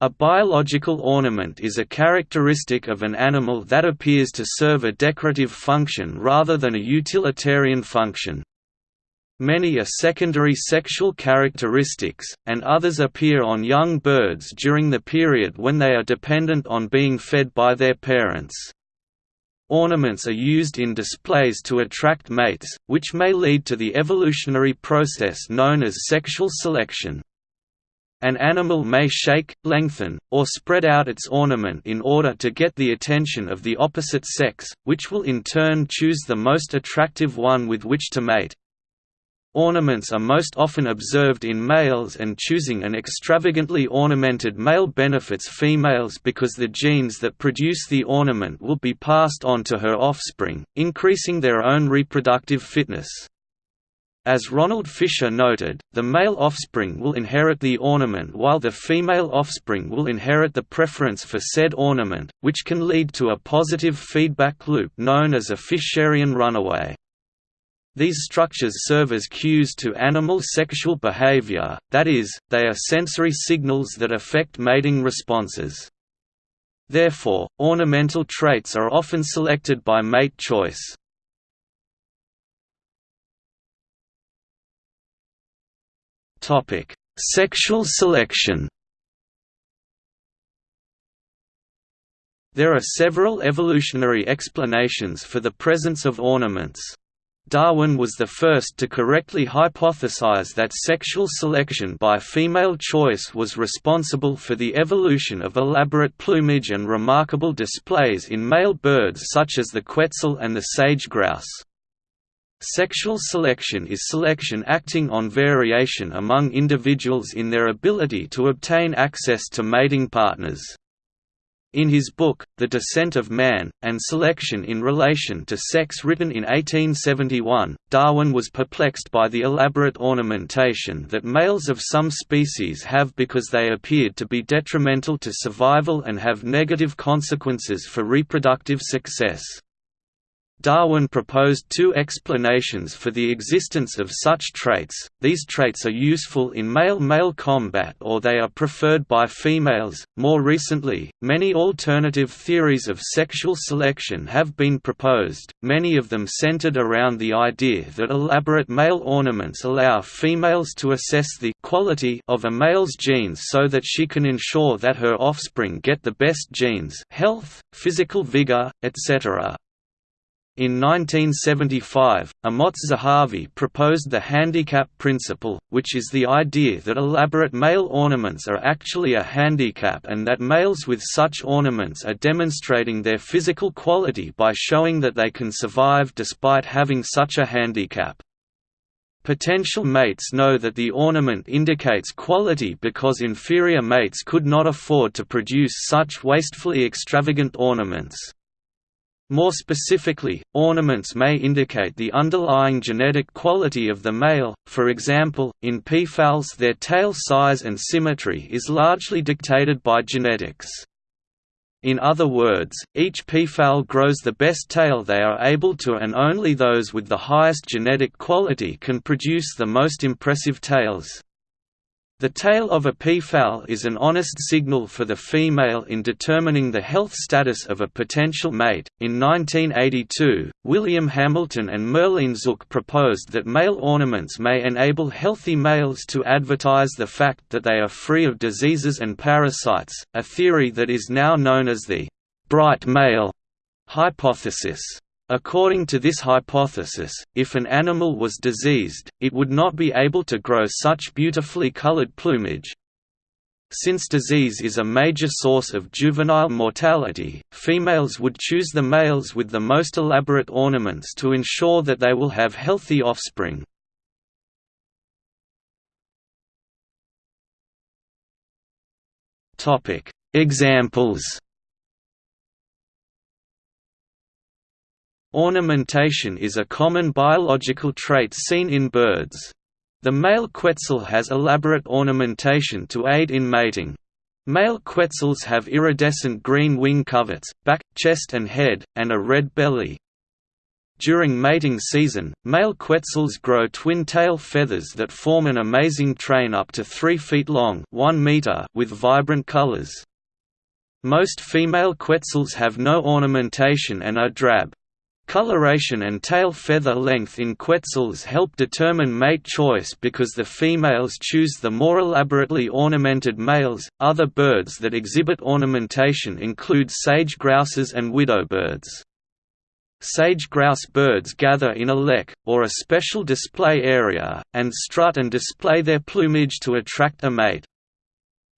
A biological ornament is a characteristic of an animal that appears to serve a decorative function rather than a utilitarian function. Many are secondary sexual characteristics, and others appear on young birds during the period when they are dependent on being fed by their parents. Ornaments are used in displays to attract mates, which may lead to the evolutionary process known as sexual selection. An animal may shake, lengthen, or spread out its ornament in order to get the attention of the opposite sex, which will in turn choose the most attractive one with which to mate. Ornaments are most often observed in males and choosing an extravagantly ornamented male benefits females because the genes that produce the ornament will be passed on to her offspring, increasing their own reproductive fitness. As Ronald Fisher noted, the male offspring will inherit the ornament while the female offspring will inherit the preference for said ornament, which can lead to a positive feedback loop known as a Fisherian runaway. These structures serve as cues to animal sexual behavior, that is, they are sensory signals that affect mating responses. Therefore, ornamental traits are often selected by mate choice. Topic: Sexual selection. There are several evolutionary explanations for the presence of ornaments. Darwin was the first to correctly hypothesize that sexual selection by female choice was responsible for the evolution of elaborate plumage and remarkable displays in male birds such as the quetzal and the sage grouse. Sexual selection is selection acting on variation among individuals in their ability to obtain access to mating partners. In his book, The Descent of Man, and Selection in Relation to Sex written in 1871, Darwin was perplexed by the elaborate ornamentation that males of some species have because they appeared to be detrimental to survival and have negative consequences for reproductive success. Darwin proposed two explanations for the existence of such traits, these traits are useful in male-male combat or they are preferred by females. More recently, many alternative theories of sexual selection have been proposed, many of them centered around the idea that elaborate male ornaments allow females to assess the quality of a male's genes so that she can ensure that her offspring get the best genes health, physical vigor, etc. In 1975, Amotz Zahavi proposed the handicap principle, which is the idea that elaborate male ornaments are actually a handicap and that males with such ornaments are demonstrating their physical quality by showing that they can survive despite having such a handicap. Potential mates know that the ornament indicates quality because inferior mates could not afford to produce such wastefully extravagant ornaments. More specifically, ornaments may indicate the underlying genetic quality of the male, for example, in peafowls their tail size and symmetry is largely dictated by genetics. In other words, each peafowl grows the best tail they are able to and only those with the highest genetic quality can produce the most impressive tails. The tail of a peafowl is an honest signal for the female in determining the health status of a potential mate. In 1982, William Hamilton and Marlene Zuk proposed that male ornaments may enable healthy males to advertise the fact that they are free of diseases and parasites, a theory that is now known as the bright male hypothesis. According to this hypothesis, if an animal was diseased, it would not be able to grow such beautifully colored plumage. Since disease is a major source of juvenile mortality, females would choose the males with the most elaborate ornaments to ensure that they will have healthy offspring. Examples Ornamentation is a common biological trait seen in birds. The male quetzal has elaborate ornamentation to aid in mating. Male quetzals have iridescent green wing coverts, back, chest and head, and a red belly. During mating season, male quetzals grow twin tail feathers that form an amazing train up to 3 feet long 1 meter with vibrant colors. Most female quetzals have no ornamentation and are drab. Coloration and tail feather length in quetzals help determine mate choice because the females choose the more elaborately ornamented males. Other birds that exhibit ornamentation include sage grouses and widowbirds. Sage grouse birds gather in a lek, or a special display area, and strut and display their plumage to attract a mate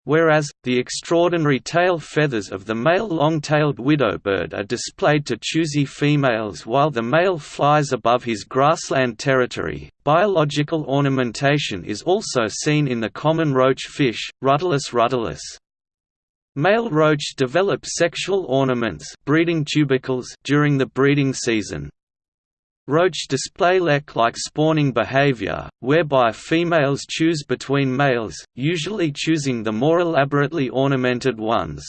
whereas, the extraordinary tail feathers of the male long-tailed widowbird are displayed to choosy females while the male flies above his grassland territory. Biological ornamentation is also seen in the common roach fish, Rutilus rutilus. Male roach develop sexual ornaments breeding tubercles during the breeding season. Roach display lek-like spawning behavior, whereby females choose between males, usually choosing the more elaborately ornamented ones.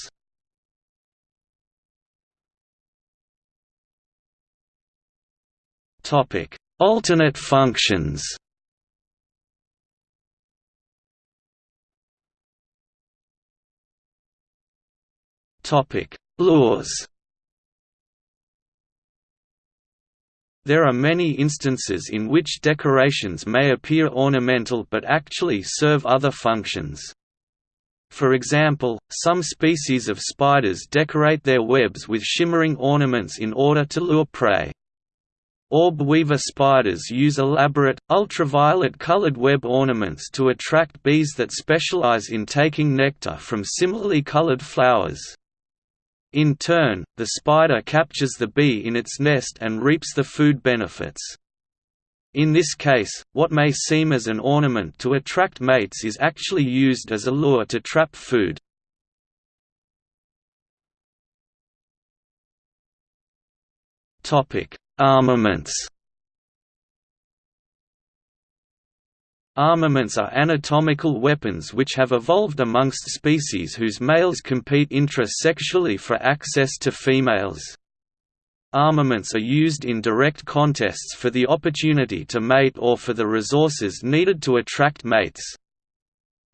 Alternate functions Lures There are many instances in which decorations may appear ornamental but actually serve other functions. For example, some species of spiders decorate their webs with shimmering ornaments in order to lure prey. Orb weaver spiders use elaborate, ultraviolet colored web ornaments to attract bees that specialize in taking nectar from similarly colored flowers. In turn, the spider captures the bee in its nest and reaps the food benefits. In this case, what may seem as an ornament to attract mates is actually used as a lure to trap food. Armaments Armaments are anatomical weapons which have evolved amongst species whose males compete intra-sexually for access to females. Armaments are used in direct contests for the opportunity to mate or for the resources needed to attract mates.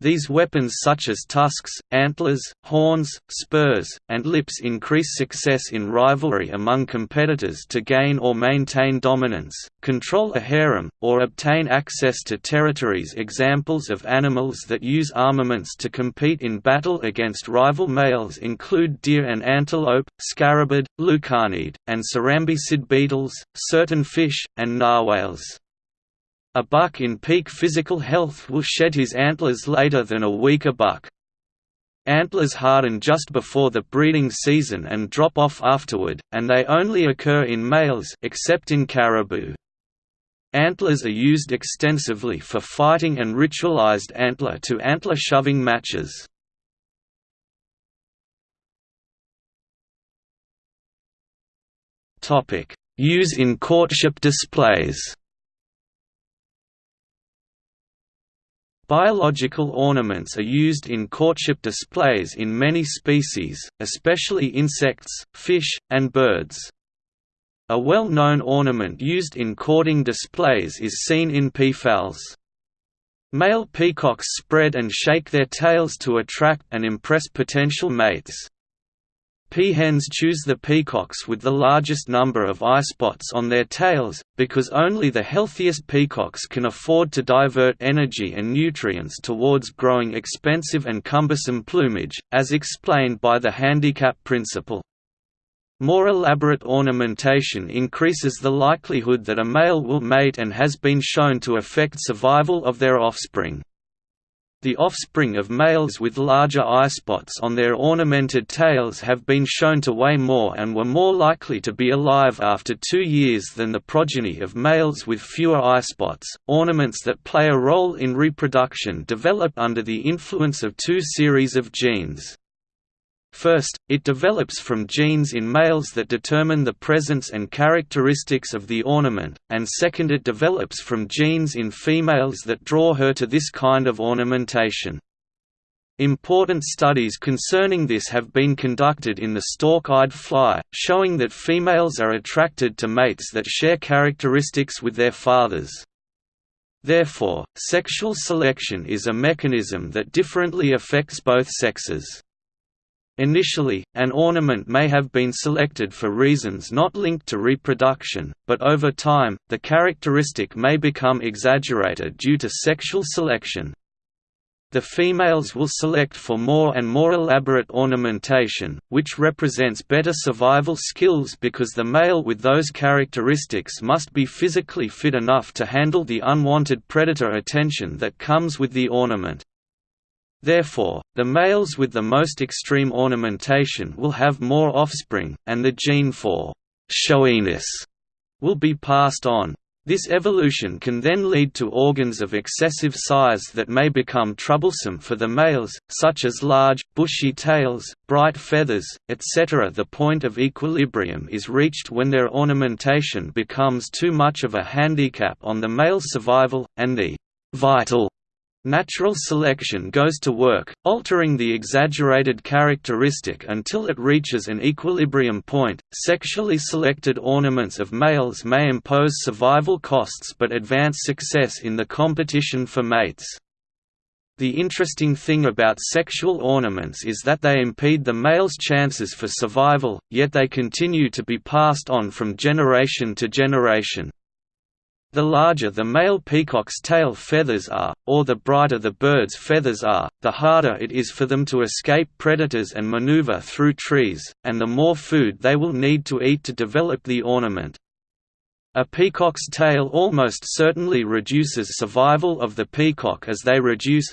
These weapons such as tusks, antlers, horns, spurs, and lips increase success in rivalry among competitors to gain or maintain dominance, control a harem, or obtain access to territories Examples of animals that use armaments to compete in battle against rival males include deer and antelope, scarabid, lucanid, and cerambycid beetles, certain fish, and narwhals. A buck in peak physical health will shed his antlers later than a weaker buck. Antlers harden just before the breeding season and drop off afterward, and they only occur in males except in caribou. Antlers are used extensively for fighting and ritualized antler-to-antler -antler shoving matches. Use in courtship displays Biological ornaments are used in courtship displays in many species, especially insects, fish, and birds. A well-known ornament used in courting displays is seen in peafowls. Male peacocks spread and shake their tails to attract and impress potential mates. Peahens choose the peacocks with the largest number of eye spots on their tails, because only the healthiest peacocks can afford to divert energy and nutrients towards growing expensive and cumbersome plumage, as explained by the handicap principle. More elaborate ornamentation increases the likelihood that a male will mate and has been shown to affect survival of their offspring. The offspring of males with larger eyespots on their ornamented tails have been shown to weigh more and were more likely to be alive after two years than the progeny of males with fewer eyespots. Ornaments that play a role in reproduction develop under the influence of two series of genes. First, it develops from genes in males that determine the presence and characteristics of the ornament, and second it develops from genes in females that draw her to this kind of ornamentation. Important studies concerning this have been conducted in the stalk-eyed fly, showing that females are attracted to mates that share characteristics with their fathers. Therefore, sexual selection is a mechanism that differently affects both sexes. Initially, an ornament may have been selected for reasons not linked to reproduction, but over time, the characteristic may become exaggerated due to sexual selection, the females will select for more and more elaborate ornamentation, which represents better survival skills because the male with those characteristics must be physically fit enough to handle the unwanted predator attention that comes with the ornament. Therefore, the males with the most extreme ornamentation will have more offspring, and the gene for showiness will be passed on. This evolution can then lead to organs of excessive size that may become troublesome for the males, such as large, bushy tails, bright feathers, etc. The point of equilibrium is reached when their ornamentation becomes too much of a handicap on the male's survival, and the vital Natural selection goes to work, altering the exaggerated characteristic until it reaches an equilibrium point. Sexually selected ornaments of males may impose survival costs but advance success in the competition for mates. The interesting thing about sexual ornaments is that they impede the male's chances for survival, yet they continue to be passed on from generation to generation. The larger the male peacock's tail feathers are, or the brighter the bird's feathers are, the harder it is for them to escape predators and maneuver through trees, and the more food they will need to eat to develop the ornament. A peacock's tail almost certainly reduces survival of the peacock as they reduce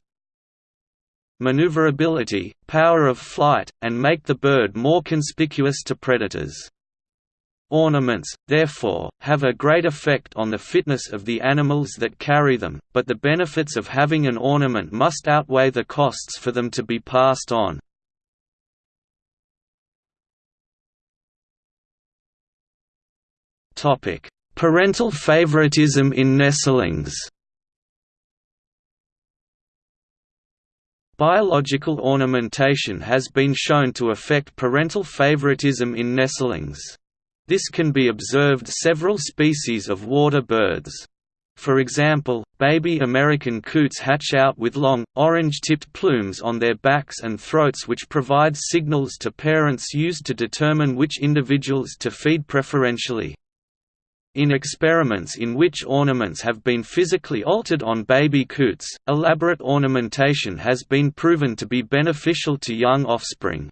maneuverability, power of flight, and make the bird more conspicuous to predators. Ornaments, therefore, have a great effect on the fitness of the animals that carry them, but the benefits of having an ornament must outweigh the costs for them to be passed on. Parental favoritism in nestlings Biological ornamentation has been shown to affect parental favoritism in nestlings. This can be observed several species of water birds. For example, baby American coots hatch out with long, orange-tipped plumes on their backs and throats which provide signals to parents used to determine which individuals to feed preferentially. In experiments in which ornaments have been physically altered on baby coots, elaborate ornamentation has been proven to be beneficial to young offspring.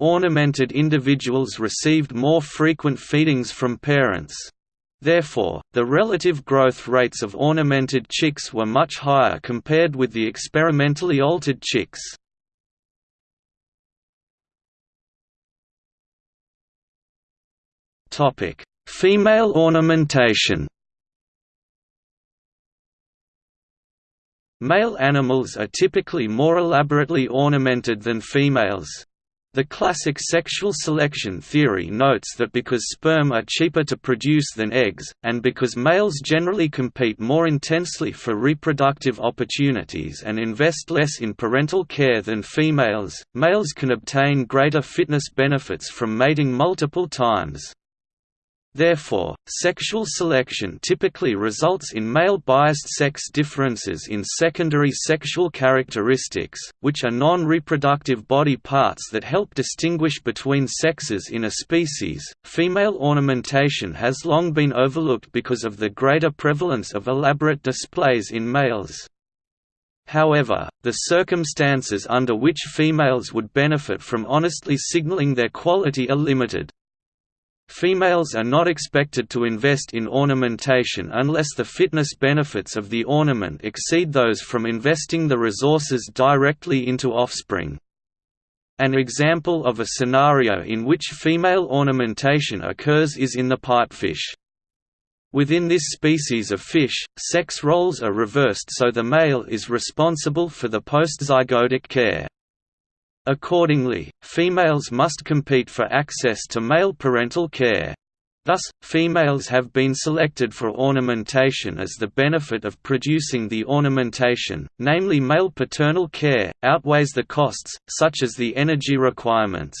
Ornamented individuals received more frequent feedings from parents. Therefore, the relative growth rates of ornamented chicks were much higher compared with the experimentally altered chicks. Female ornamentation Male animals are typically more elaborately ornamented than females. The classic sexual selection theory notes that because sperm are cheaper to produce than eggs, and because males generally compete more intensely for reproductive opportunities and invest less in parental care than females, males can obtain greater fitness benefits from mating multiple times. Therefore, sexual selection typically results in male-biased sex differences in secondary sexual characteristics, which are non-reproductive body parts that help distinguish between sexes in a species. Female ornamentation has long been overlooked because of the greater prevalence of elaborate displays in males. However, the circumstances under which females would benefit from honestly signaling their quality are limited. Females are not expected to invest in ornamentation unless the fitness benefits of the ornament exceed those from investing the resources directly into offspring. An example of a scenario in which female ornamentation occurs is in the pipefish. Within this species of fish, sex roles are reversed so the male is responsible for the postzygotic care. Accordingly, females must compete for access to male parental care. Thus, females have been selected for ornamentation as the benefit of producing the ornamentation, namely male paternal care, outweighs the costs, such as the energy requirements.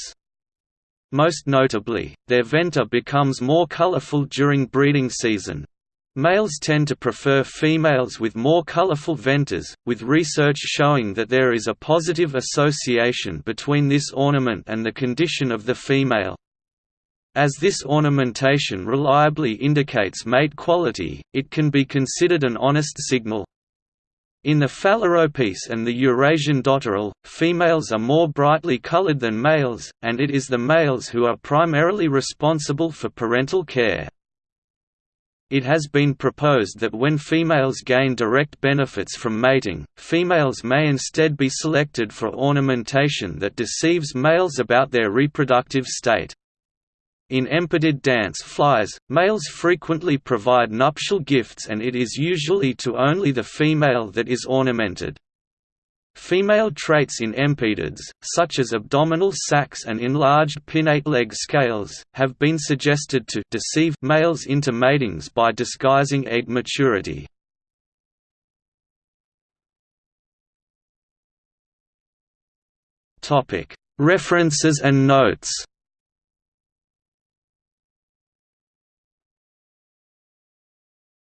Most notably, their venter becomes more colorful during breeding season. Males tend to prefer females with more colorful venters, with research showing that there is a positive association between this ornament and the condition of the female. As this ornamentation reliably indicates mate quality, it can be considered an honest signal. In the Phalaropes and the Eurasian dotterel, females are more brightly colored than males, and it is the males who are primarily responsible for parental care. It has been proposed that when females gain direct benefits from mating, females may instead be selected for ornamentation that deceives males about their reproductive state. In Empidid dance flies, males frequently provide nuptial gifts and it is usually to only the female that is ornamented. Female traits in Empidids, such as abdominal sacs and enlarged pinnate leg scales, have been suggested to deceive males into matings by disguising egg maturity. References and notes